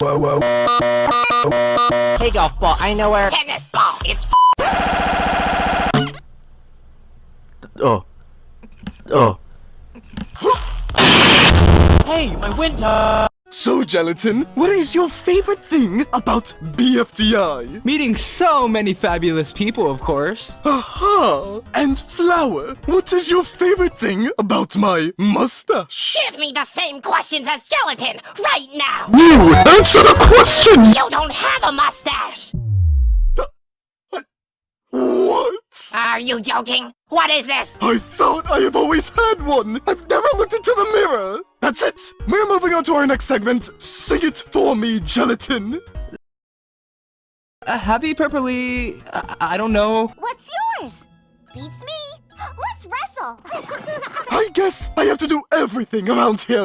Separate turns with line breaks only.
Whoa, whoa.
Hey, golf ball, I know where-
Tennis ball. It's
Oh. Oh.
Hey, my winter!
So, Gelatin, what is your favorite thing about BFDI?
Meeting so many fabulous people, of course.
Aha! And Flower, what is your favorite thing about my mustache?
give me the same questions as gelatin right now.
You answer the question!
You don't have a mustache.
What?
Are you joking? What is this?
I thought I have always had one! I've never looked into the mirror! That's it! We're moving on to our next segment. Sing it for me, Gelatin!
Uh, happy purpley. I, I don't know.
What's yours? Beats me. Let's wrestle.
I guess I have to do everything around here.